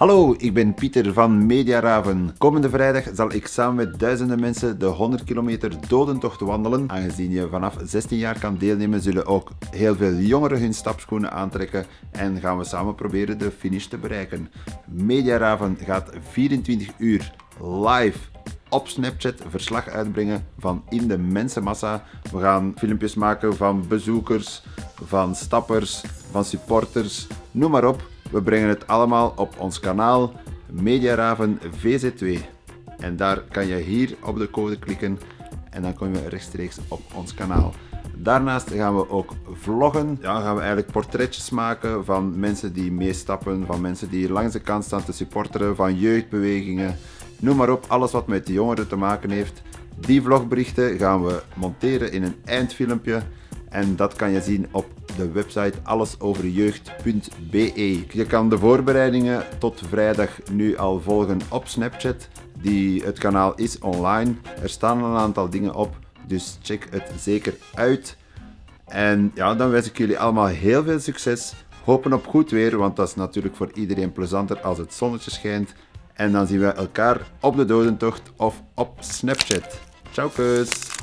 Hallo, ik ben Pieter van Mediaraven. Komende vrijdag zal ik samen met duizenden mensen de 100 kilometer dodentocht wandelen. Aangezien je vanaf 16 jaar kan deelnemen, zullen ook heel veel jongeren hun stapschoenen aantrekken en gaan we samen proberen de finish te bereiken. Mediaraven gaat 24 uur live op Snapchat verslag uitbrengen van in de mensenmassa. We gaan filmpjes maken van bezoekers, van stappers, van supporters, noem maar op. We brengen het allemaal op ons kanaal Mediaraven VZ2. En daar kan je hier op de code klikken en dan kom je rechtstreeks op ons kanaal. Daarnaast gaan we ook vloggen. Ja, gaan we eigenlijk portretjes maken van mensen die meestappen, van mensen die langs de kant staan te supporteren, van jeugdbewegingen. Noem maar op, alles wat met de jongeren te maken heeft. Die vlogberichten gaan we monteren in een eindfilmpje. En dat kan je zien op de website allesoverjeugd.be. Je kan de voorbereidingen tot vrijdag nu al volgen op Snapchat. Die, het kanaal is online. Er staan een aantal dingen op, dus check het zeker uit. En ja, dan wens ik jullie allemaal heel veel succes. Hopen op goed weer, want dat is natuurlijk voor iedereen plezanter als het zonnetje schijnt. En dan zien we elkaar op de dodentocht of op Snapchat. Ciao kus!